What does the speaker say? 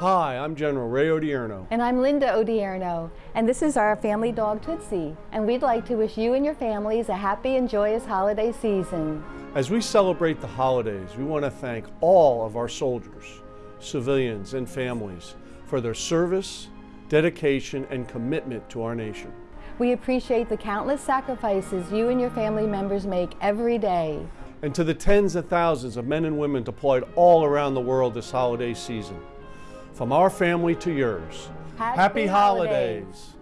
Hi, I'm General Ray Odierno. And I'm Linda Odierno, and this is our family dog Tootsie. And we'd like to wish you and your families a happy and joyous holiday season. As we celebrate the holidays, we want to thank all of our soldiers, civilians, and families for their service, dedication, and commitment to our nation. We appreciate the countless sacrifices you and your family members make every day. And to the tens of thousands of men and women deployed all around the world this holiday season. From our family to yours, Happy Happy holidays. holidays.